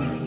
Amen.